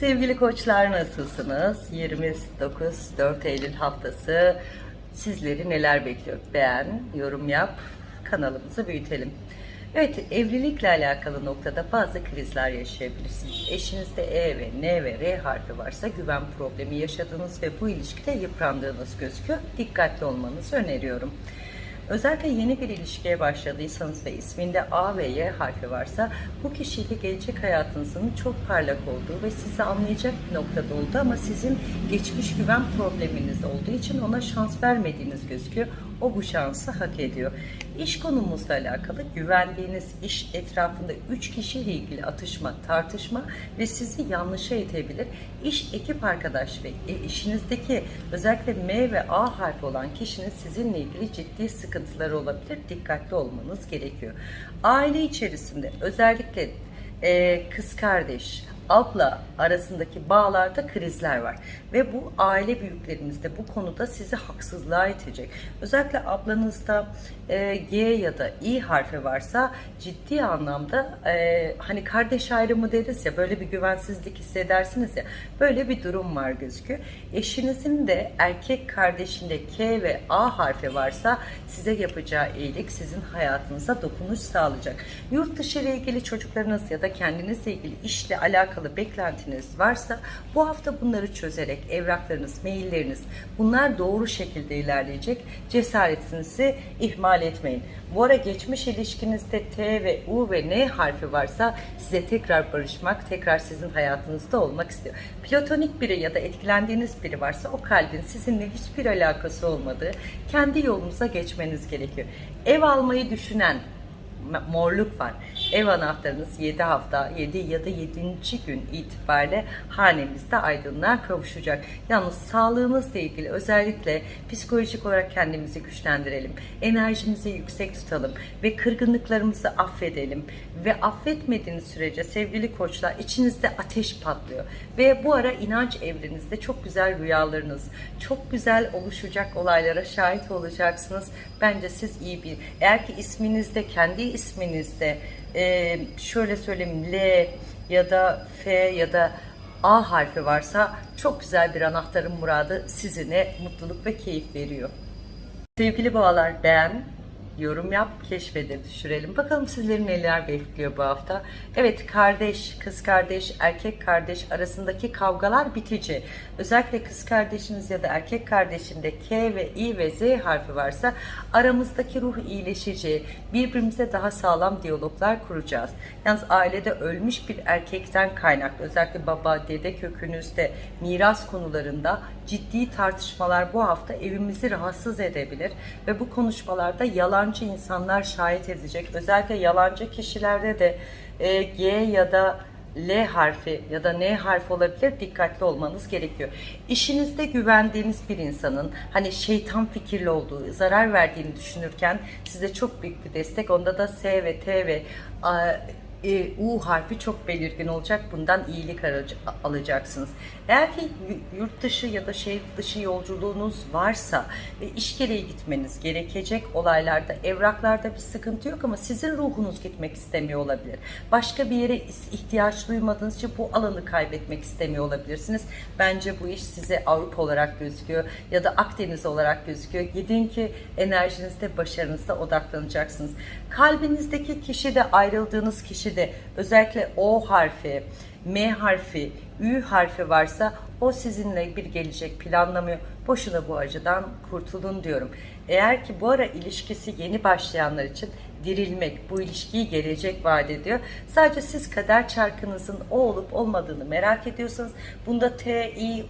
Sevgili koçlar nasılsınız? 29 4 Eylül haftası sizleri neler bekliyor? Beğen, yorum yap, kanalımızı büyütelim. Evet, evlilikle alakalı noktada bazı krizler yaşayabilirsiniz. Eşinizde E ve N ve R harfi varsa güven problemi yaşadığınız ve bu ilişkide yıprandığınız gözüküyor. Dikkatli olmanızı öneriyorum. Özellikle yeni bir ilişkiye başladıysanız ve isminde A ve Y harfi varsa bu kişiyle gelecek hayatınızın çok parlak olduğu ve sizi anlayacak bir noktada oldu ama sizin geçmiş güven probleminiz olduğu için ona şans vermediğiniz gözüküyor. O bu şansı hak ediyor. İş konumuzla alakalı güvendiğiniz iş etrafında 3 kişiyle ilgili atışma, tartışma ve sizi yanlışa itebilir. İş ekip arkadaş ve e, işinizdeki özellikle M ve A harfi olan kişinin sizinle ilgili ciddi sıkıntıları olabilir. Dikkatli olmanız gerekiyor. Aile içerisinde özellikle e, kız kardeş, abla arasındaki bağlarda krizler var. Ve bu aile büyüklerimizde bu konuda sizi haksızlığa itecek. Özellikle ablanızda e, G ya da İ harfi varsa ciddi anlamda e, hani kardeş ayrımı deriz ya böyle bir güvensizlik hissedersiniz ya böyle bir durum var gözüküyor. Eşinizin de erkek kardeşinde K ve A harfi varsa size yapacağı iyilik sizin hayatınıza dokunuş sağlayacak. Yurt dışı ile ilgili çocuklarınız ya da kendinizle ilgili işle alakalı beklentiniz varsa bu hafta bunları çözerek evraklarınız, mailleriniz bunlar doğru şekilde ilerleyecek. Cesaretinizi ihmal etmeyin. Bu ara geçmiş ilişkinizde T ve U ve N harfi varsa size tekrar barışmak, tekrar sizin hayatınızda olmak istiyor. Platonik biri ya da etkilendiğiniz biri varsa o kalbin sizinle hiçbir alakası olmadığı kendi yolunuza geçmeniz gerekiyor. Ev almayı düşünen morluk var. Ev anahtarınız 7 hafta 7 ya da 7. gün itibariyle hanemizde aydınlığa kavuşacak. Yalnız sağlığımızla ilgili özellikle psikolojik olarak kendimizi güçlendirelim. Enerjimizi yüksek tutalım ve kırgınlıklarımızı affedelim. Ve affetmediğiniz sürece sevgili koçlar içinizde ateş patlıyor. Ve bu ara inanç evrenizde çok güzel rüyalarınız, çok güzel oluşacak olaylara şahit olacaksınız. Bence siz iyi bir, eğer ki isminizde, kendi isminizde e, şöyle söyleyeyim L ya da F ya da A harfi varsa çok güzel bir anahtarın muradı sizine mutluluk ve keyif veriyor. Sevgili boğalar beğen, yorum yap, keşfede düşürelim. Bakalım sizleri neler bekliyor bu hafta. Evet kardeş, kız kardeş, erkek kardeş arasındaki kavgalar bitici. Özellikle kız kardeşiniz ya da erkek kardeşinde K ve I ve Z harfi varsa aramızdaki ruh iyileşici, birbirimize daha sağlam diyaloglar kuracağız. Yalnız ailede ölmüş bir erkekten kaynaklı özellikle baba, dede kökünüzde miras konularında ciddi tartışmalar bu hafta evimizi rahatsız edebilir ve bu konuşmalarda yalancı insanlar şahit edecek. Özellikle yalancı kişilerde de e, G ya da L harfi ya da N harfi olabilir dikkatli olmanız gerekiyor. İşinizde güvendiğiniz bir insanın hani şeytan fikirli olduğu, zarar verdiğini düşünürken size çok büyük bir destek. Onda da S ve T ve A, e, U harfi çok belirgin olacak. Bundan iyilik alacaksınız. Eğer ki yurt dışı ya da şehir dışı yolculuğunuz varsa ve iş gereği gitmeniz gerekecek olaylarda, evraklarda bir sıkıntı yok ama sizin ruhunuz gitmek istemiyor olabilir. Başka bir yere ihtiyaç duymadığınız için bu alanı kaybetmek istemiyor olabilirsiniz. Bence bu iş size Avrupa olarak gözüküyor ya da Akdeniz olarak gözüküyor. Gidin ki enerjinizde, başarınızda odaklanacaksınız. Kalbinizdeki kişi de ayrıldığınız kişi de özellikle O harfi, M harfi, Ü harfi varsa o sizinle bir gelecek planlamıyor. Boşuna bu acıdan kurtulun diyorum. Eğer ki bu ara ilişkisi yeni başlayanlar için dirilmek, bu ilişkiyi gelecek vaat ediyor. Sadece siz kader çarkınızın o olup olmadığını merak ediyorsanız bunda T, I,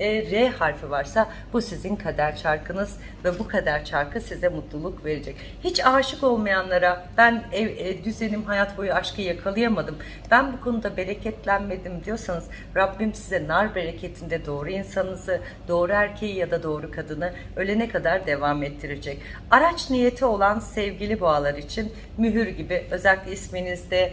e, R harfi varsa bu sizin kader çarkınız ve bu kader çarkı size mutluluk verecek. Hiç aşık olmayanlara ben ev, e, düzenim hayat boyu aşkı yakalayamadım. Ben bu konuda bereketlenmedim diyorsanız Rabbim size nar bereketinde doğru insanınızı, doğru erkeği ya da doğru kadını ölene kadar devam ettirecek. Araç niyeti olan sevgili boğalar için mühür gibi özellikle isminizde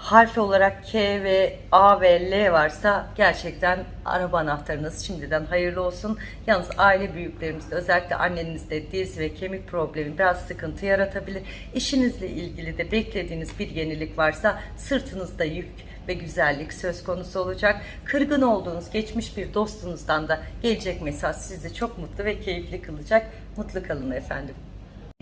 harf olarak K ve A ve L varsa gerçekten araba anahtarınız şimdiden hayırlı olsun. Yalnız aile büyüklerimizde özellikle annenizde diz ve kemik problemi biraz sıkıntı yaratabilir. İşinizle ilgili de beklediğiniz bir yenilik varsa sırtınızda yük ve güzellik söz konusu olacak. Kırgın olduğunuz geçmiş bir dostunuzdan da gelecek mesaj sizi çok mutlu ve keyifli kılacak. Mutlu kalın efendim.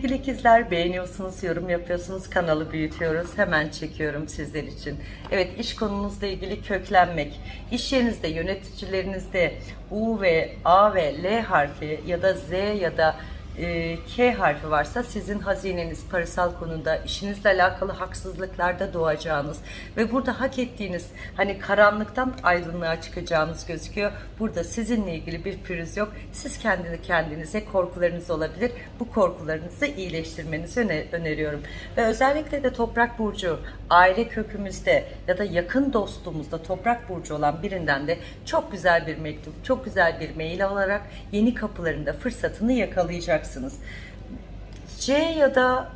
İkizler beğeniyorsunuz, yorum yapıyorsunuz, kanalı büyütüyoruz. Hemen çekiyorum sizler için. Evet iş konunuzla ilgili köklenmek, iş yerinizde, yöneticilerinizde U ve A ve L harfi ya da Z ya da e, K harfi varsa sizin hazineniz parasal konuda işinizle alakalı haksızlıklarda doğacağınız ve burada hak ettiğiniz hani karanlıktan aydınlığa çıkacağınız gözüküyor. Burada sizinle ilgili bir pürüz yok. Siz kendi kendinize korkularınız olabilir. Bu korkularınızı iyileştirmenizi öne- öneriyorum. Ve özellikle de toprak burcu aile kökümüzde ya da yakın dostumuzda toprak burcu olan birinden de çok güzel bir mektup, çok güzel bir mail alarak yeni kapılarında fırsatını yakalayacaksınız. C ya da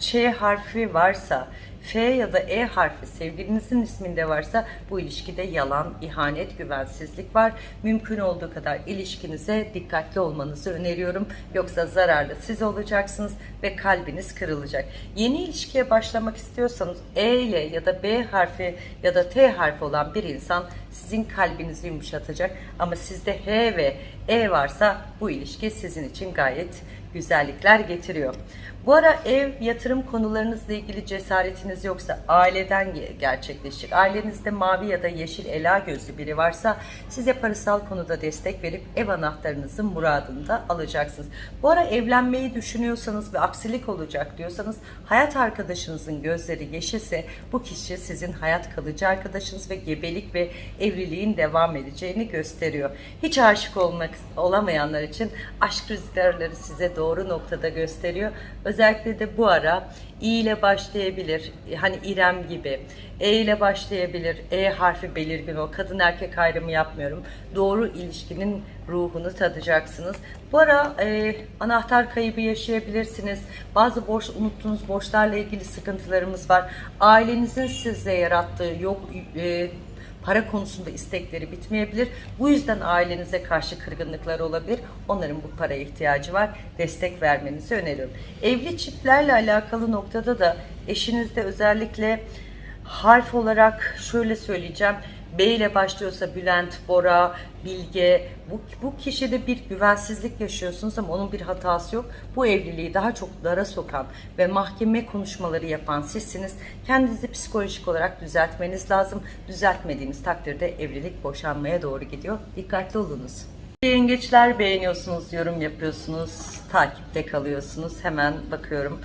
Ç harfi varsa, F ya da E harfi sevgilinizin isminde varsa bu ilişkide yalan, ihanet, güvensizlik var. Mümkün olduğu kadar ilişkinize dikkatli olmanızı öneriyorum. Yoksa zararlı siz olacaksınız ve kalbiniz kırılacak. Yeni ilişkiye başlamak istiyorsanız E ile ya da B harfi ya da T harfi olan bir insan sizin kalbinizi yumuşatacak. Ama sizde H ve E varsa bu ilişki sizin için gayet güzellikler getiriyor. Bu ara ev, yatırım konularınızla ilgili cesaretiniz yoksa aileden ge- gerçekleşecek. Ailenizde mavi ya da yeşil ela gözlü biri varsa size parasal konuda destek verip ev anahtarınızın muradını da alacaksınız. Bu ara evlenmeyi düşünüyorsanız ve aksilik olacak diyorsanız hayat arkadaşınızın gözleri yeşilse bu kişi sizin hayat kalıcı arkadaşınız ve gebelik ve evliliğin devam edeceğini gösteriyor. Hiç aşık olmak olamayanlar için aşk rüzgarları size doğru noktada gösteriyor. Özellikle de bu ara İ ile başlayabilir. Hani İrem gibi. E ile başlayabilir. E harfi belirgin o. Kadın erkek ayrımı yapmıyorum. Doğru ilişkinin ruhunu tadacaksınız. Bu ara e, anahtar kaybı yaşayabilirsiniz. Bazı borç unuttuğunuz borçlarla ilgili sıkıntılarımız var. Ailenizin size yarattığı yok e, para konusunda istekleri bitmeyebilir. Bu yüzden ailenize karşı kırgınlıklar olabilir. Onların bu paraya ihtiyacı var. Destek vermenizi öneriyorum. Evli çiftlerle alakalı noktada da eşinizde özellikle harf olarak şöyle söyleyeceğim. B ile başlıyorsa Bülent, Bora, Bilge bu, bu kişide bir güvensizlik yaşıyorsunuz ama onun bir hatası yok. Bu evliliği daha çok dara sokan ve mahkeme konuşmaları yapan sizsiniz. Kendinizi psikolojik olarak düzeltmeniz lazım. Düzeltmediğiniz takdirde evlilik boşanmaya doğru gidiyor. Dikkatli olunuz. Yengeçler beğeniyorsunuz, yorum yapıyorsunuz, takipte kalıyorsunuz. Hemen bakıyorum.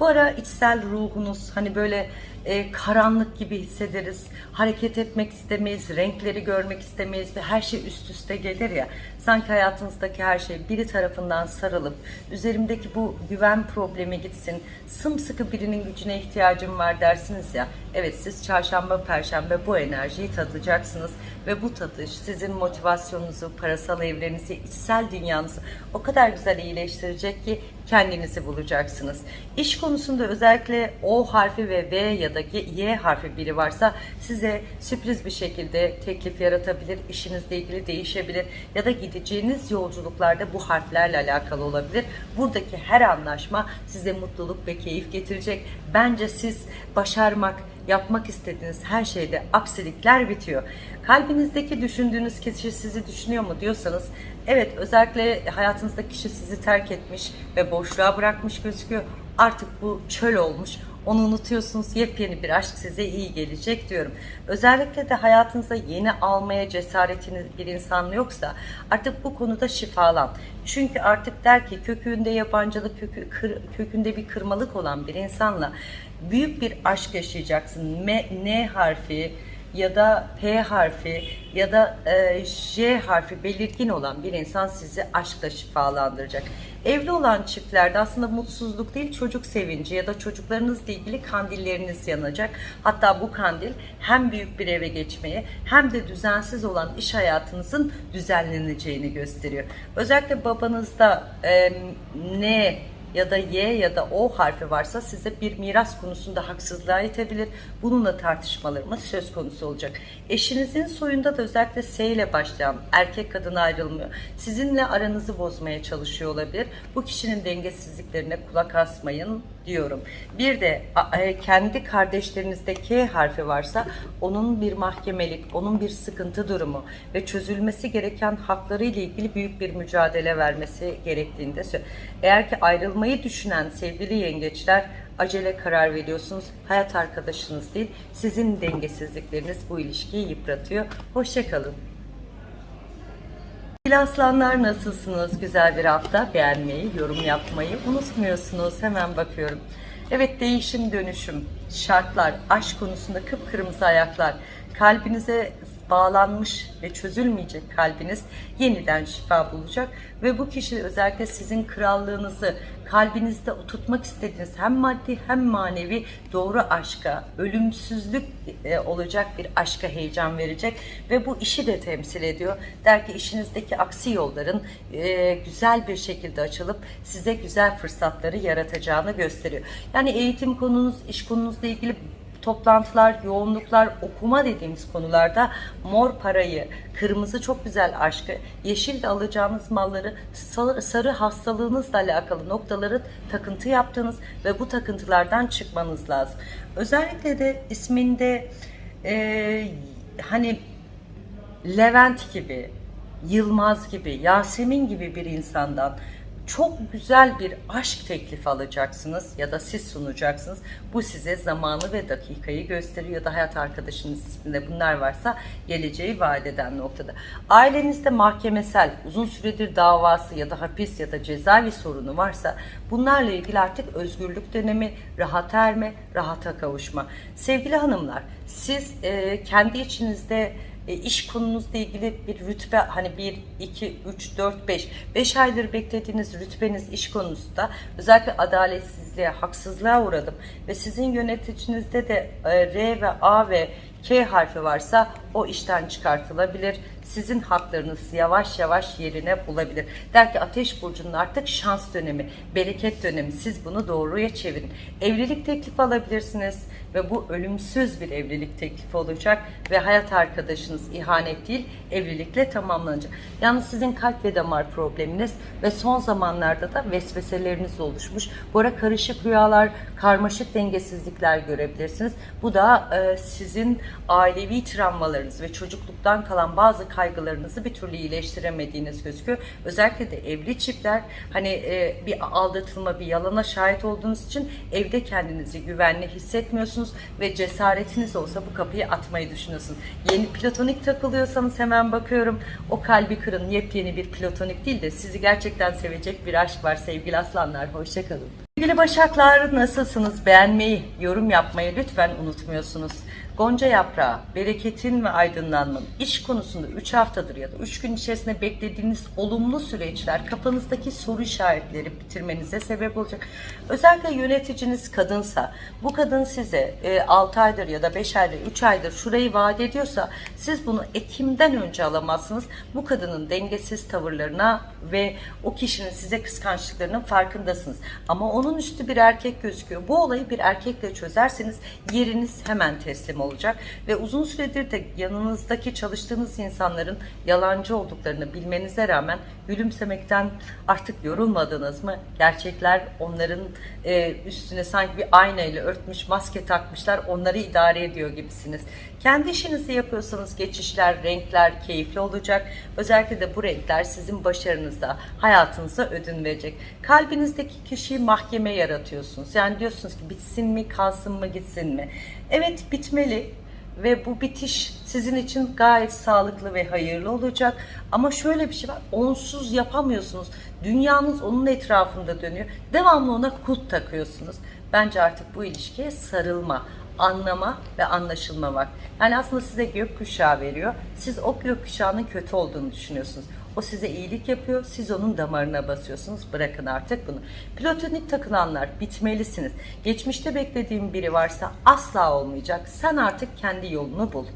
Bu ara içsel ruhunuz hani böyle e, karanlık gibi hissederiz. Hareket etmek istemeyiz, renkleri görmek istemeyiz ve her şey üst üste gelir ya. Sanki hayatınızdaki her şey biri tarafından sarılıp üzerimdeki bu güven problemi gitsin. Sımsıkı birinin gücüne ihtiyacım var dersiniz ya. Evet siz çarşamba, perşembe bu enerjiyi tadacaksınız ve bu tadış sizin motivasyonunuzu, parasal evrenizi, içsel dünyanızı o kadar güzel iyileştirecek ki kendinizi bulacaksınız. İş konusunda özellikle O harfi ve V ya da Y harfi biri varsa size sürpriz bir şekilde teklif yaratabilir, işinizle ilgili değişebilir ya da gideceğiniz yolculuklarda bu harflerle alakalı olabilir. Buradaki her anlaşma size mutluluk ve keyif getirecek. Bence siz başarmak, yapmak istediğiniz her şeyde aksilikler bitiyor. Kalbinizdeki düşündüğünüz kişi sizi düşünüyor mu diyorsanız evet özellikle hayatınızdaki kişi sizi terk etmiş ve boşluğa bırakmış gözüküyor. Artık bu çöl olmuş. Onu unutuyorsunuz. Yepyeni bir aşk size iyi gelecek diyorum. Özellikle de hayatınıza yeni almaya cesaretiniz bir insan yoksa artık bu konuda şifalan. Çünkü artık der ki kökünde yabancılık, kökü, kır- kökünde bir kırmalık olan bir insanla büyük bir aşk yaşayacaksın. M, N harfi, ya da P harfi ya da e, J harfi belirgin olan bir insan sizi aşkla şifalandıracak. Evli olan çiftlerde aslında mutsuzluk değil çocuk sevinci ya da çocuklarınızla ilgili kandilleriniz yanacak. Hatta bu kandil hem büyük bir eve geçmeye hem de düzensiz olan iş hayatınızın düzenleneceğini gösteriyor. Özellikle babanızda e, ne ya da Y ya da O harfi varsa size bir miras konusunda haksızlığa itebilir. Bununla tartışmalarımız söz konusu olacak. Eşinizin soyunda da özellikle S ile başlayan erkek kadın ayrılmıyor. Sizinle aranızı bozmaya çalışıyor olabilir. Bu kişinin dengesizliklerine kulak asmayın diyorum. Bir de e, kendi kardeşlerinizde K harfi varsa onun bir mahkemelik, onun bir sıkıntı durumu ve çözülmesi gereken hakları ile ilgili büyük bir mücadele vermesi gerektiğini de söylüyorum. Eğer ki ayrılmayı düşünen sevgili yengeçler acele karar veriyorsunuz. Hayat arkadaşınız değil, sizin dengesizlikleriniz bu ilişkiyi yıpratıyor. Hoşçakalın. Aslanlar nasılsınız? Güzel bir hafta. Beğenmeyi, yorum yapmayı unutmuyorsunuz. Hemen bakıyorum. Evet değişim dönüşüm, şartlar, aşk konusunda kıpkırmızı ayaklar, kalbinize bağlanmış ve çözülmeyecek kalbiniz yeniden şifa bulacak ve bu kişi özellikle sizin krallığınızı kalbinizde tutmak istediğiniz hem maddi hem manevi doğru aşka, ölümsüzlük e, olacak bir aşka heyecan verecek ve bu işi de temsil ediyor. Der ki işinizdeki aksi yolların e, güzel bir şekilde açılıp size güzel fırsatları yaratacağını gösteriyor. Yani eğitim konunuz, iş konunuzla ilgili toplantılar, yoğunluklar, okuma dediğimiz konularda mor parayı, kırmızı çok güzel aşkı, yeşil de alacağınız malları, sarı, hastalığınızla alakalı noktaları takıntı yaptığınız ve bu takıntılardan çıkmanız lazım. Özellikle de isminde e, hani Levent gibi, Yılmaz gibi, Yasemin gibi bir insandan çok güzel bir aşk teklifi alacaksınız ya da siz sunacaksınız. Bu size zamanı ve dakikayı gösteriyor da hayat arkadaşınız isminde bunlar varsa geleceği vaat eden noktada. Ailenizde mahkemesel, uzun süredir davası ya da hapis ya da cezaevi sorunu varsa bunlarla ilgili artık özgürlük dönemi, rahat erme, rahata kavuşma. Sevgili hanımlar, siz e, kendi içinizde e, iş konunuzla ilgili bir rütbe hani 1, 2, 3, 4, 5, 5 aydır beklediğiniz rütbeniz iş konusunda özellikle adaletsizliğe, haksızlığa uğradım ve sizin yöneticinizde de e, R ve A ve K harfi varsa o işten çıkartılabilir. Sizin haklarınız yavaş yavaş yerine bulabilir. Der ki Ateş Burcu'nun artık şans dönemi, bereket dönemi. Siz bunu doğruya çevirin. Evlilik teklifi alabilirsiniz ve bu ölümsüz bir evlilik teklifi olacak ve hayat arkadaşınız ihanet değil evlilikle tamamlanacak. Yalnız sizin kalp ve damar probleminiz ve son zamanlarda da vesveseleriniz oluşmuş. Bu ara karışık rüyalar, karmaşık dengesizlikler görebilirsiniz. Bu da e, sizin ailevi travmalarınız ve çocukluktan kalan bazı kaygılarınızı bir türlü iyileştiremediğiniz gözüküyor. Özellikle de evli çiftler hani e, bir aldatılma, bir yalana şahit olduğunuz için evde kendinizi güvenli hissetmiyorsunuz ve cesaretiniz olsa bu kapıyı atmayı düşünüyorsunuz. Yeni platonik takılıyorsanız hemen bakıyorum o kalbi kırın yepyeni bir platonik değil de sizi gerçekten sevecek bir aşk var sevgili aslanlar. Hoşçakalın. Sevgili Başaklar nasılsınız? Beğenmeyi, yorum yapmayı lütfen unutmuyorsunuz. Gonca yaprağı, bereketin ve aydınlanmanın iş konusunda 3 haftadır ya da 3 gün içerisinde beklediğiniz olumlu süreçler kafanızdaki soru işaretleri bitirmenize sebep olacak. Özellikle yöneticiniz kadınsa, bu kadın size e, 6 aydır ya da 5 aydır, 3 aydır şurayı vaat ediyorsa siz bunu Ekim'den önce alamazsınız. Bu kadının dengesiz tavırlarına ve o kişinin size kıskançlıklarının farkındasınız. Ama onun üstü bir erkek gözüküyor. Bu olayı bir erkekle çözerseniz yeriniz hemen teslim olacak ve uzun süredir de yanınızdaki çalıştığınız insanların yalancı olduklarını bilmenize rağmen gülümsemekten artık yorulmadınız mı? Gerçekler onların e, üstüne sanki bir aynayla örtmüş, maske takmışlar, onları idare ediyor gibisiniz. Kendi işinizi yapıyorsanız geçişler, renkler keyifli olacak. Özellikle de bu renkler sizin başarınızda, hayatınıza ödün verecek. Kalbinizdeki kişiyi mahkeme yaratıyorsunuz. Yani diyorsunuz ki bitsin mi, kalsın mı, gitsin mi? Evet bitmeli ve bu bitiş sizin için gayet sağlıklı ve hayırlı olacak. Ama şöyle bir şey var, onsuz yapamıyorsunuz. Dünyanız onun etrafında dönüyor. Devamlı ona kulp takıyorsunuz. Bence artık bu ilişkiye sarılma, anlama ve anlaşılma var. Yani aslında size gökkuşağı veriyor. Siz o gökkuşağının kötü olduğunu düşünüyorsunuz. O size iyilik yapıyor, siz onun damarına basıyorsunuz. Bırakın artık bunu. Platonik takılanlar bitmelisiniz. Geçmişte beklediğim biri varsa asla olmayacak. Sen artık kendi yolunu bul.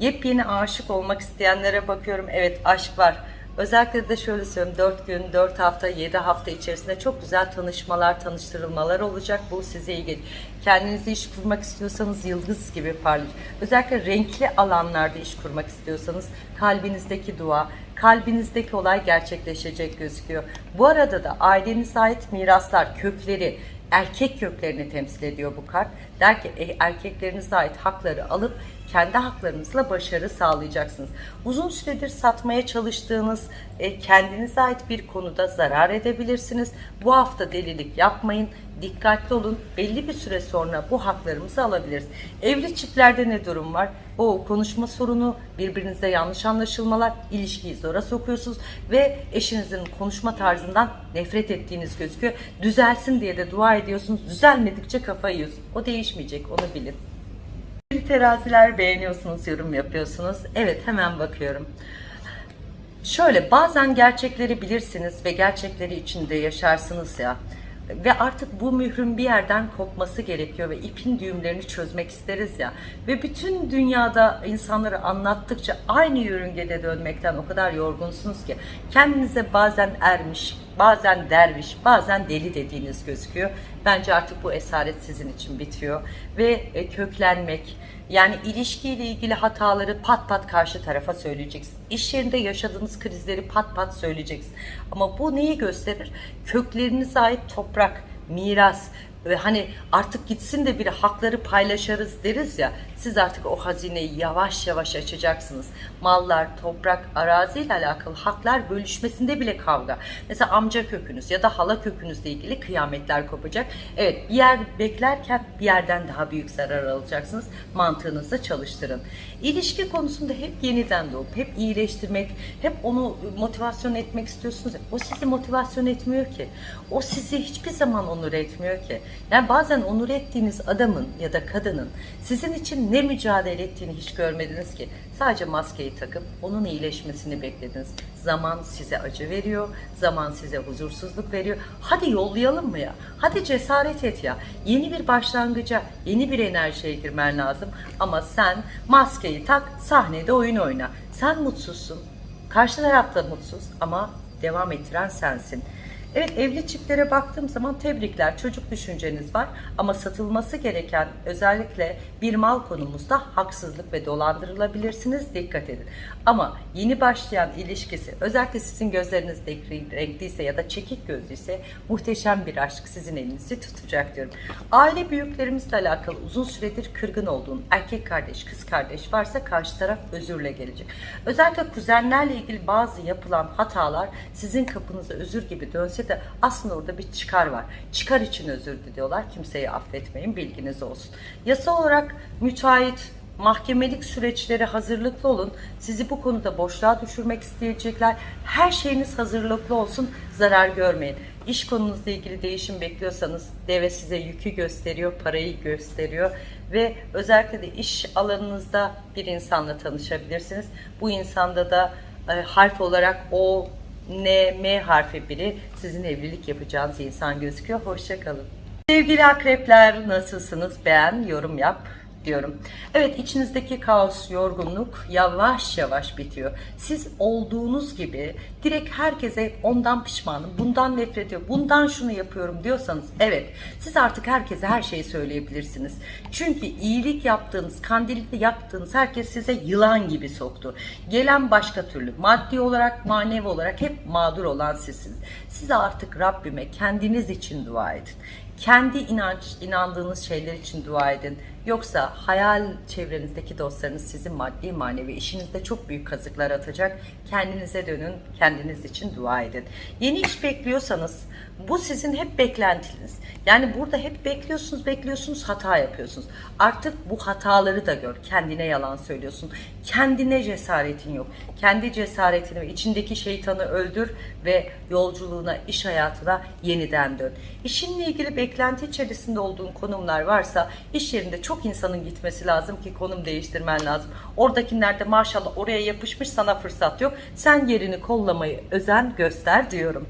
Yepyeni aşık olmak isteyenlere bakıyorum. Evet aşk var. Özellikle de şöyle söyleyeyim 4 gün, 4 hafta, 7 hafta içerisinde çok güzel tanışmalar, tanıştırılmalar olacak. Bu size iyi gelir. Kendinize iş kurmak istiyorsanız yıldız gibi parlayacak. Özellikle renkli alanlarda iş kurmak istiyorsanız kalbinizdeki dua, kalbinizdeki olay gerçekleşecek gözüküyor. Bu arada da ailenize ait miraslar, kökleri, erkek köklerini temsil ediyor bu kart. Der ki erkeklerinize ait hakları alıp kendi haklarınızla başarı sağlayacaksınız. Uzun süredir satmaya çalıştığınız e, kendinize ait bir konuda zarar edebilirsiniz. Bu hafta delilik yapmayın. Dikkatli olun. Belli bir süre sonra bu haklarımızı alabiliriz. Evli çiftlerde ne durum var? O konuşma sorunu, birbirinize yanlış anlaşılmalar, ilişkiyi zora sokuyorsunuz ve eşinizin konuşma tarzından nefret ettiğiniz gözüküyor. Düzelsin diye de dua ediyorsunuz. Düzelmedikçe kafayı yiyorsunuz. O değişmeyecek, onu bilin. Teraziler beğeniyorsunuz, yorum yapıyorsunuz. Evet hemen bakıyorum. Şöyle bazen gerçekleri bilirsiniz ve gerçekleri içinde yaşarsınız ya. Ve artık bu mührün bir yerden kopması gerekiyor ve ipin düğümlerini çözmek isteriz ya. Ve bütün dünyada insanları anlattıkça aynı yörüngede dönmekten o kadar yorgunsunuz ki kendinize bazen ermiş, bazen derviş, bazen deli dediğiniz gözüküyor. Bence artık bu esaret sizin için bitiyor ve e, köklenmek, yani ilişkiyle ilgili hataları pat pat karşı tarafa söyleyeceksin. İş yerinde yaşadığınız krizleri pat pat söyleyeceksin. Ama bu neyi gösterir? Köklerinize ait toprak, miras, ve hani artık gitsin de bir hakları paylaşırız deriz ya siz artık o hazineyi yavaş yavaş açacaksınız. Mallar, toprak, arazi ile alakalı haklar bölüşmesinde bile kavga. Mesela amca kökünüz ya da hala kökünüzle ilgili kıyametler kopacak. Evet bir yer beklerken bir yerden daha büyük zarar alacaksınız. Mantığınızı çalıştırın. İlişki konusunda hep yeniden doğup, hep iyileştirmek, hep onu motivasyon etmek istiyorsunuz. O sizi motivasyon etmiyor ki. O sizi hiçbir zaman onur etmiyor ki. Yani bazen onur ettiğiniz adamın ya da kadının sizin için ne mücadele ettiğini hiç görmediniz ki. Sadece maskeyi takıp onun iyileşmesini beklediniz. Zaman size acı veriyor, zaman size huzursuzluk veriyor. Hadi yollayalım mı ya? Hadi cesaret et ya. Yeni bir başlangıca, yeni bir enerjiye girmen lazım. Ama sen maskeyi tak, sahnede oyun oyna. Sen mutsuzsun. Karşı tarafta mutsuz ama devam ettiren sensin. Evet evli çiftlere baktığım zaman tebrikler çocuk düşünceniz var ama satılması gereken özellikle bir mal konumuzda haksızlık ve dolandırılabilirsiniz dikkat edin. Ama yeni başlayan ilişkisi özellikle sizin gözleriniz renkliyse ya da çekik gözlüyse muhteşem bir aşk sizin elinizi tutacak diyorum. Aile büyüklerimizle alakalı uzun süredir kırgın olduğun erkek kardeş kız kardeş varsa karşı taraf özürle gelecek. Özellikle kuzenlerle ilgili bazı yapılan hatalar sizin kapınıza özür gibi dönse de aslında orada bir çıkar var. Çıkar için özür diliyorlar. Kimseyi affetmeyin bilginiz olsun. Yasa olarak müteahhit mahkemelik süreçlere hazırlıklı olun. Sizi bu konuda boşluğa düşürmek isteyecekler. Her şeyiniz hazırlıklı olsun. Zarar görmeyin. İş konunuzla ilgili değişim bekliyorsanız deve size yükü gösteriyor, parayı gösteriyor ve özellikle de iş alanınızda bir insanla tanışabilirsiniz. Bu insanda da e, harf olarak O, N, M harfi biri sizin evlilik yapacağınız insan gözüküyor. Hoşçakalın. Sevgili akrepler nasılsınız? Beğen, yorum yap diyorum. Evet içinizdeki kaos, yorgunluk yavaş yavaş bitiyor. Siz olduğunuz gibi direkt herkese ondan pişmanım, bundan nefret ediyorum, bundan şunu yapıyorum diyorsanız evet siz artık herkese her şeyi söyleyebilirsiniz. Çünkü iyilik yaptığınız, kandilli yaptığınız herkes size yılan gibi soktu. Gelen başka türlü maddi olarak, manevi olarak hep mağdur olan sizsiniz. Siz artık Rabbime kendiniz için dua edin. Kendi inanç, inandığınız şeyler için dua edin. Yoksa hayal çevrenizdeki dostlarınız sizin maddi manevi işinizde çok büyük kazıklar atacak. Kendinize dönün, kendiniz için dua edin. Yeni iş bekliyorsanız bu sizin hep beklentiniz. Yani burada hep bekliyorsunuz, bekliyorsunuz, hata yapıyorsunuz. Artık bu hataları da gör. Kendine yalan söylüyorsun. Kendine cesaretin yok. Kendi cesaretini ve içindeki şeytanı öldür ve yolculuğuna, iş hayatına yeniden dön. İşinle ilgili beklenti içerisinde olduğun konumlar varsa iş yerinde çok insanın gitmesi lazım ki konum değiştirmen lazım. Oradakiler de maşallah oraya yapışmış sana fırsat yok. Sen yerini kollamayı özen göster diyorum.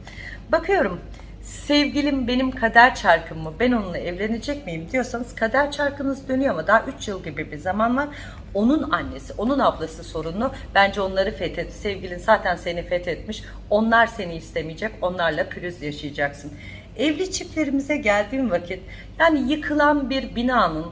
Bakıyorum sevgilim benim kader çarkım mı ben onunla evlenecek miyim diyorsanız kader çarkınız dönüyor ama daha 3 yıl gibi bir zaman var. Onun annesi, onun ablası sorunlu. Bence onları fethet. Sevgilin zaten seni fethetmiş. Onlar seni istemeyecek. Onlarla pürüz yaşayacaksın. Evli çiftlerimize geldiğim vakit yani yıkılan bir binanın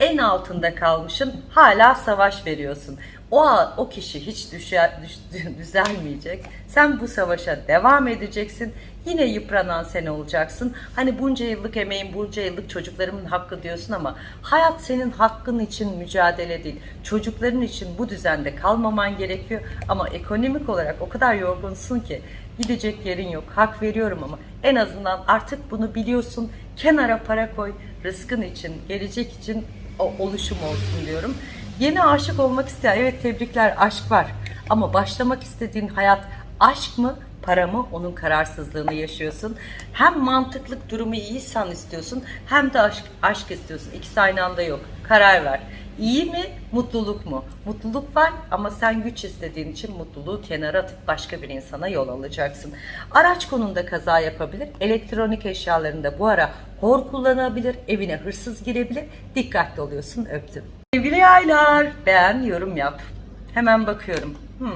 en altında kalmışın hala savaş veriyorsun. O o kişi hiç düşe, düş, düzelmeyecek. Sen bu savaşa devam edeceksin. Yine yıpranan sen olacaksın. Hani bunca yıllık emeğim, bunca yıllık çocuklarımın hakkı diyorsun ama hayat senin hakkın için mücadele değil. Çocukların için bu düzende kalmaman gerekiyor. Ama ekonomik olarak o kadar yorgunsun ki gidecek yerin yok. Hak veriyorum ama en azından artık bunu biliyorsun. Kenara para koy. Rızkın için, gelecek için o oluşum olsun diyorum. Yeni aşık olmak isteyen, evet tebrikler aşk var. Ama başlamak istediğin hayat aşk mı, para mı onun kararsızlığını yaşıyorsun. Hem mantıklık durumu iyiysen istiyorsun hem de aşk, aşk istiyorsun. İkisi aynı anda yok. Karar ver. İyi mi, mutluluk mu? Mutluluk var ama sen güç istediğin için mutluluğu kenara atıp başka bir insana yol alacaksın. Araç konunda kaza yapabilir. Elektronik eşyalarında bu ara hor kullanabilir. Evine hırsız girebilir. Dikkatli oluyorsun. Öptüm. Sevgili yaylar, beğen, yorum yap. Hemen bakıyorum. Hmm.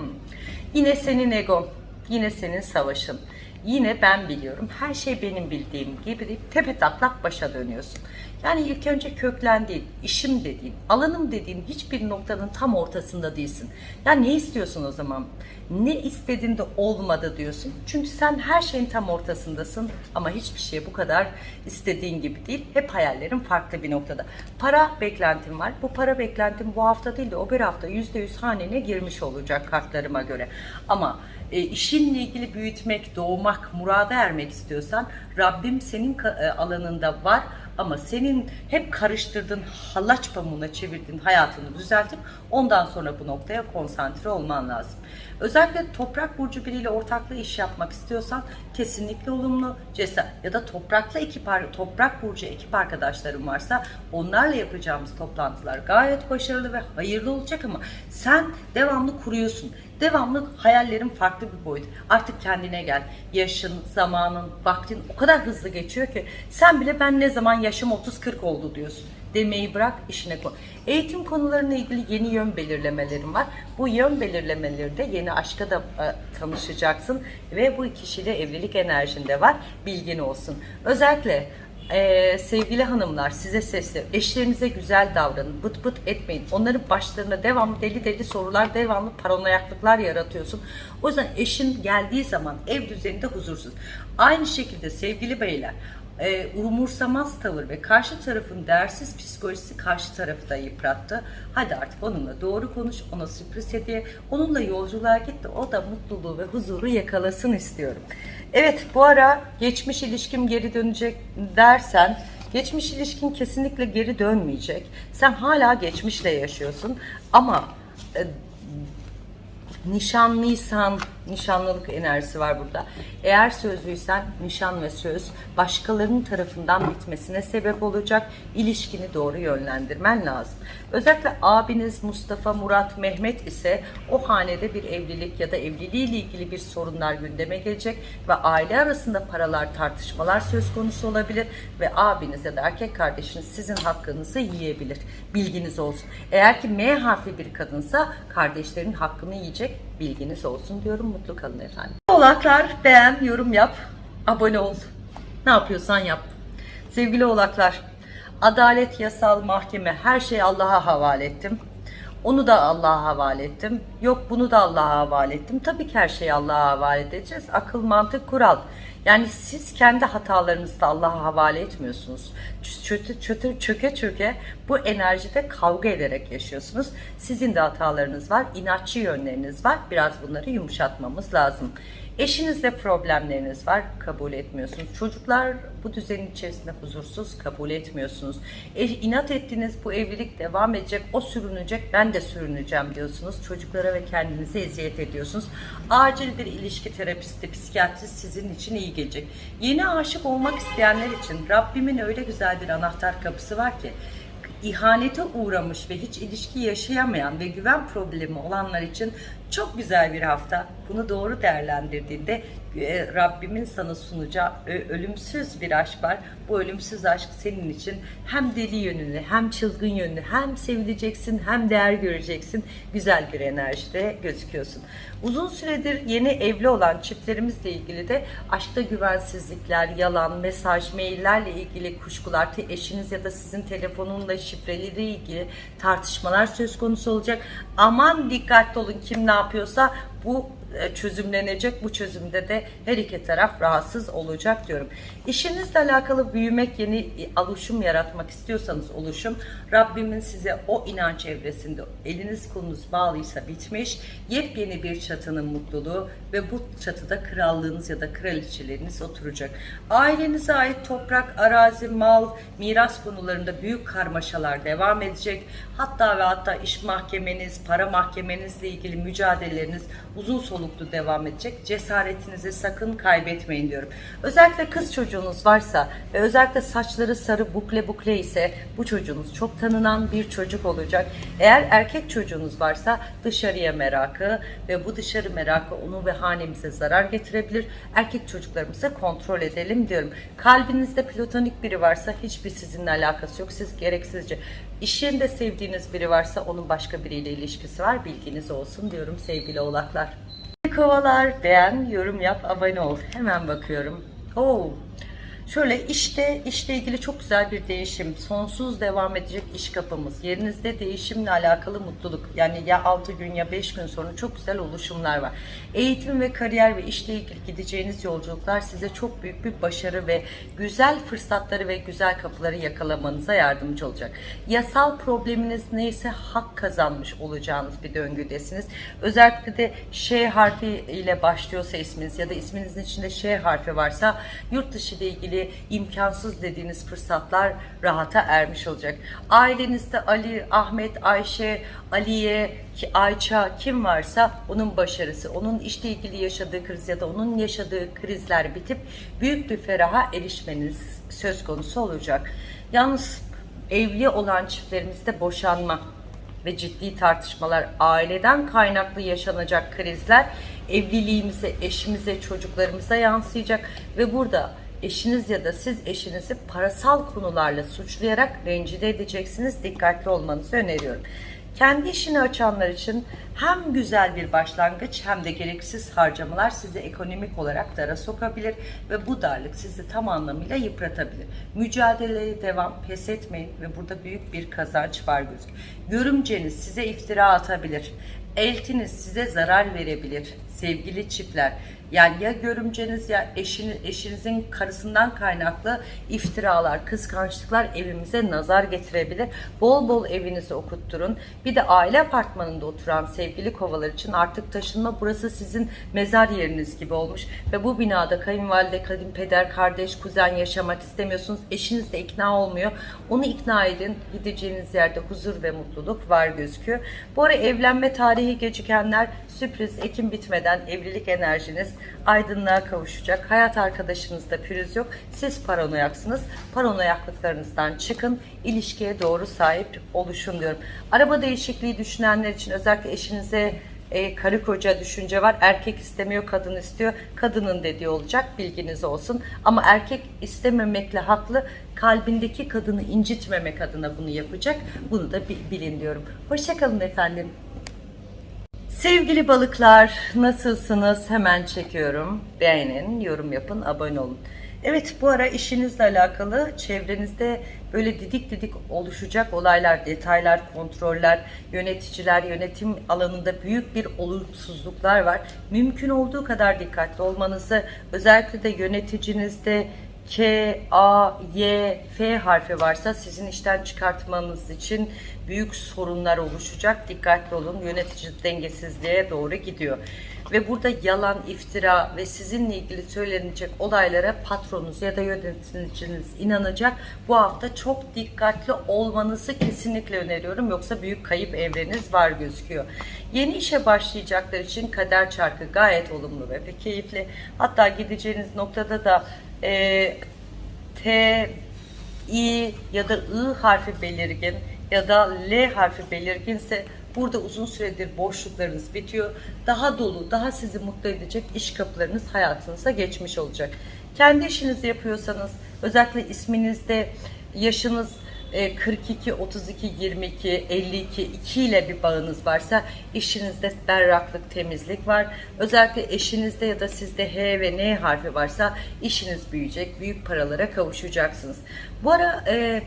Yine senin egon, yine senin savaşın. Yine ben biliyorum, her şey benim bildiğim gibi deyip tepe taklak başa dönüyorsun. Yani ilk önce köklendiğin, işim dediğin, alanım dediğin hiçbir noktanın tam ortasında değilsin. Ya ne istiyorsun o zaman? Ne istediğinde olmadı diyorsun. Çünkü sen her şeyin tam ortasındasın ama hiçbir şey bu kadar istediğin gibi değil. Hep hayallerin farklı bir noktada. Para beklentim var. Bu para beklentim bu hafta değil de o bir hafta %100 hanene girmiş olacak kartlarıma göre. Ama e, işinle ilgili büyütmek, doğmak, murada ermek istiyorsan Rabbim senin e, alanında var ama senin hep karıştırdığın, hallaç pamuğuna çevirdiğin hayatını düzeltip ondan sonra bu noktaya konsantre olman lazım. Özellikle toprak burcu biriyle ortaklı iş yapmak istiyorsan kesinlikle olumlu cesaret ya da toprakla ekip toprak burcu ekip arkadaşlarım varsa onlarla yapacağımız toplantılar gayet başarılı ve hayırlı olacak ama sen devamlı kuruyorsun. Devamlı hayallerin farklı bir boyut. Artık kendine gel. Yaşın, zamanın, vaktin o kadar hızlı geçiyor ki sen bile ben ne zaman yaşım 30-40 oldu diyorsun demeyi bırak işine koy. Eğitim konularına ilgili yeni yön belirlemelerim var. Bu yön belirlemelerde yeni aşka da e, tanışacaksın ve bu kişiyle evlilik enerjinde var. Bilgin olsun. Özellikle ee, sevgili hanımlar size sesli eşlerinize güzel davranın bıt bıt etmeyin. Onların başlarına devamlı deli deli sorular devamlı paranoyaklıklar yaratıyorsun. O yüzden eşin geldiği zaman ev düzeninde huzursuz. Aynı şekilde sevgili beyler e, umursamaz tavır ve karşı tarafın değersiz psikolojisi karşı tarafı da yıprattı. Hadi artık onunla doğru konuş, ona sürpriz hediye, onunla yolculuğa git de o da mutluluğu ve huzuru yakalasın istiyorum. Evet bu ara geçmiş ilişkim geri dönecek dersen geçmiş ilişkin kesinlikle geri dönmeyecek. Sen hala geçmişle yaşıyorsun ama e, nişanlıysan, nişanlılık enerjisi var burada. Eğer sözlüysen nişan ve söz başkalarının tarafından bitmesine sebep olacak. İlişkini doğru yönlendirmen lazım. Özellikle abiniz Mustafa, Murat, Mehmet ise o hanede bir evlilik ya da evliliğiyle ilgili bir sorunlar gündeme gelecek ve aile arasında paralar tartışmalar söz konusu olabilir ve abiniz ya da erkek kardeşiniz sizin hakkınızı yiyebilir. Bilginiz olsun. Eğer ki M harfli bir kadınsa kardeşlerin hakkını yiyecek bilginiz olsun diyorum. Mutlu kalın efendim. Oğlaklar beğen, yorum yap, abone ol. Ne yapıyorsan yap. Sevgili oğlaklar, adalet, yasal, mahkeme her şeyi Allah'a havale ettim. Onu da Allah'a havale ettim. Yok bunu da Allah'a havale ettim. Tabii ki her şeyi Allah'a havale edeceğiz. Akıl, mantık, kural. Yani siz kendi hatalarınızı da Allah'a havale etmiyorsunuz. Çöte, çöte, çöke çöke bu enerjide kavga ederek yaşıyorsunuz. Sizin de hatalarınız var, inatçı yönleriniz var. Biraz bunları yumuşatmamız lazım. Eşinizle problemleriniz var, kabul etmiyorsunuz. Çocuklar bu düzenin içerisinde huzursuz, kabul etmiyorsunuz. E, inat ettiğiniz bu evlilik devam edecek, o sürünecek, ben de sürüneceğim diyorsunuz. Çocuklara ve kendinize eziyet ediyorsunuz. Acil bir ilişki terapisti, psikiyatrist sizin için iyi gelecek. Yeni aşık olmak isteyenler için Rabbimin öyle güzel bir anahtar kapısı var ki ihanete uğramış ve hiç ilişki yaşayamayan ve güven problemi olanlar için Çok güzel bir hafta. Bunu doğru değerlendirdiğinde Rabbimin sana sunacağı ö- ölümsüz bir aşk var. Bu ölümsüz aşk senin için hem deli yönünü, hem çılgın yönünü, hem sevileceksin, hem değer göreceksin. Güzel bir enerjide gözüküyorsun. Uzun süredir yeni evli olan çiftlerimizle ilgili de aşkta güvensizlikler, yalan, mesaj, maillerle ilgili kuşkular, eşiniz ya da sizin telefonunla şifreleri ilgili tartışmalar söz konusu olacak. Aman dikkatli olun kim ne yapıyorsa bu e, çözümlenecek. Bu çözümde de her iki taraf rahatsız olacak diyorum. İşinizle alakalı büyümek, yeni e, oluşum yaratmak istiyorsanız oluşum, Rabbimin size o inanç evresinde eliniz kolunuz bağlıysa bitmiş, yepyeni bir çatının mutluluğu ve bu çatıda krallığınız ya da kraliçeleriniz oturacak. Ailenize ait toprak, arazi, mal, miras konularında büyük karmaşalar devam edecek. Hatta ve hatta iş mahkemeniz, para mahkemenizle ilgili mücadeleleriniz uzun soluklu devam edecek. Cesaretinizi sakın kaybetmeyin diyorum. Özellikle kız çocuğunuz varsa ve özellikle saçları sarı bukle bukle ise bu çocuğunuz çok tanınan bir çocuk olacak. Eğer erkek çocuğunuz varsa dışarıya merakı ve bu dışarı merakı onu ve hanemize zarar getirebilir. Erkek çocuklarımızı kontrol edelim diyorum. Kalbinizde platonik biri varsa hiçbir sizinle alakası yok. Siz gereksizce iş yerinde sevdiğiniz biri varsa onun başka biriyle ilişkisi var. Bilginiz olsun diyorum sevgili oğlaklar. Kovalar beğen, yorum yap, abone ol. Hemen bakıyorum. Oo. Şöyle işte işle ilgili çok güzel bir değişim. Sonsuz devam edecek iş kapımız. Yerinizde değişimle alakalı mutluluk. Yani ya 6 gün ya 5 gün sonra çok güzel oluşumlar var. Eğitim ve kariyer ve işle ilgili gideceğiniz yolculuklar size çok büyük bir başarı ve güzel fırsatları ve güzel kapıları yakalamanıza yardımcı olacak. Yasal probleminiz neyse hak kazanmış olacağınız bir döngüdesiniz. Özellikle de Ş harfi ile başlıyorsa isminiz ya da isminizin içinde Ş harfi varsa yurt dışı ile ilgili imkansız dediğiniz fırsatlar rahata ermiş olacak. Ailenizde Ali, Ahmet, Ayşe, Aliye, Ayça kim varsa onun başarısı, onun işle ilgili yaşadığı kriz ya da onun yaşadığı krizler bitip büyük bir feraha erişmeniz söz konusu olacak. Yalnız evli olan çiftlerimizde boşanma ve ciddi tartışmalar, aileden kaynaklı yaşanacak krizler evliliğimize, eşimize, çocuklarımıza yansıyacak ve burada eşiniz ya da siz eşinizi parasal konularla suçlayarak rencide edeceksiniz. Dikkatli olmanızı öneriyorum. Kendi işini açanlar için hem güzel bir başlangıç hem de gereksiz harcamalar sizi ekonomik olarak dara sokabilir ve bu darlık sizi tam anlamıyla yıpratabilir. Mücadeleye devam, pes etmeyin ve burada büyük bir kazanç var gözüküyor. Görümceniz size iftira atabilir. Eltiniz size zarar verebilir sevgili çiftler. Yani ya görümceniz ya eşiniz, eşinizin karısından kaynaklı iftiralar, kıskançlıklar evimize nazar getirebilir. Bol bol evinizi okutturun. Bir de aile apartmanında oturan sevgili kovalar için artık taşınma burası sizin mezar yeriniz gibi olmuş. Ve bu binada kayınvalide, kayınpeder, kardeş, kuzen yaşamak istemiyorsunuz. Eşiniz de ikna olmuyor. Onu ikna edin. Gideceğiniz yerde huzur ve mutluluk var gözüküyor. Bu ara evlenme tarihi gecikenler sürpriz Ekim bitmeden evlilik enerjiniz aydınlığa kavuşacak. Hayat arkadaşınızda pürüz yok. Siz paranoyaksınız. Paranoyaklıklarınızdan çıkın. ilişkiye doğru sahip oluşun diyorum. Araba değişikliği düşünenler için özellikle eşinize e, karı koca düşünce var. Erkek istemiyor, kadın istiyor. Kadının dediği olacak. Bilginiz olsun. Ama erkek istememekle haklı. Kalbindeki kadını incitmemek adına bunu yapacak. Bunu da bi- bilin diyorum. Hoşçakalın efendim. Sevgili balıklar nasılsınız? Hemen çekiyorum. Beğenin, yorum yapın, abone olun. Evet bu ara işinizle alakalı çevrenizde böyle didik didik oluşacak olaylar, detaylar, kontroller, yöneticiler, yönetim alanında büyük bir olumsuzluklar var. Mümkün olduğu kadar dikkatli olmanızı, özellikle de yöneticinizde K, A, Y, F harfi varsa sizin işten çıkartmanız için büyük sorunlar oluşacak. Dikkatli olun. Yönetici dengesizliğe doğru gidiyor. Ve burada yalan, iftira ve sizinle ilgili söylenecek olaylara patronunuz ya da yöneticiniz inanacak. Bu hafta çok dikkatli olmanızı kesinlikle öneriyorum. Yoksa büyük kayıp evreniz var gözüküyor. Yeni işe başlayacaklar için kader çarkı gayet olumlu ve keyifli. Hatta gideceğiniz noktada da e, T, I ya da I harfi belirgin ya da L harfi belirginse Burada uzun süredir boşluklarınız bitiyor. Daha dolu, daha sizi mutlu edecek iş kapılarınız hayatınıza geçmiş olacak. Kendi işinizi yapıyorsanız, özellikle isminizde yaşınız e, 42, 32, 22, 52, 2 ile bir bağınız varsa işinizde berraklık, temizlik var. Özellikle eşinizde ya da sizde H ve N harfi varsa işiniz büyüyecek, büyük paralara kavuşacaksınız. Bu ara e,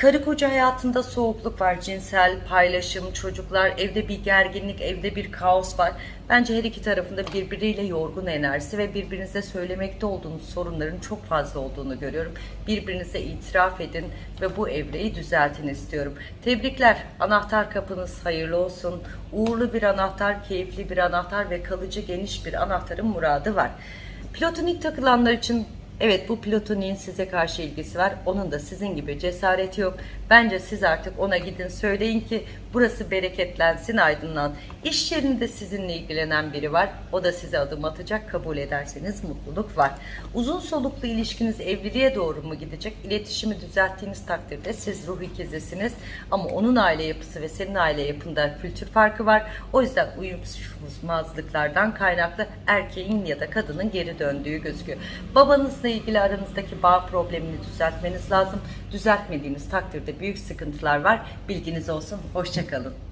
Karı koca hayatında soğukluk var, cinsel paylaşım, çocuklar, evde bir gerginlik, evde bir kaos var. Bence her iki tarafında birbiriyle yorgun enerjisi ve birbirinize söylemekte olduğunuz sorunların çok fazla olduğunu görüyorum. Birbirinize itiraf edin ve bu evreyi düzeltin istiyorum. Tebrikler, anahtar kapınız hayırlı olsun. Uğurlu bir anahtar, keyifli bir anahtar ve kalıcı geniş bir anahtarın muradı var. Platonik takılanlar için Evet bu platoniğin size karşı ilgisi var. Onun da sizin gibi cesareti yok. Bence siz artık ona gidin söyleyin ki burası bereketlensin aydınlan. İş yerinde sizinle ilgilenen biri var. O da size adım atacak. Kabul ederseniz mutluluk var. Uzun soluklu ilişkiniz evliliğe doğru mu gidecek? İletişimi düzelttiğiniz takdirde siz ruh ikizisiniz. Ama onun aile yapısı ve senin aile yapında kültür farkı var. O yüzden uyumsuzluklardan kaynaklı erkeğin ya da kadının geri döndüğü gözüküyor. Babanızla ilgili aranızdaki bağ problemini düzeltmeniz lazım. Düzeltmediğiniz takdirde büyük sıkıntılar var. Bilginiz olsun. Hoşçakalın.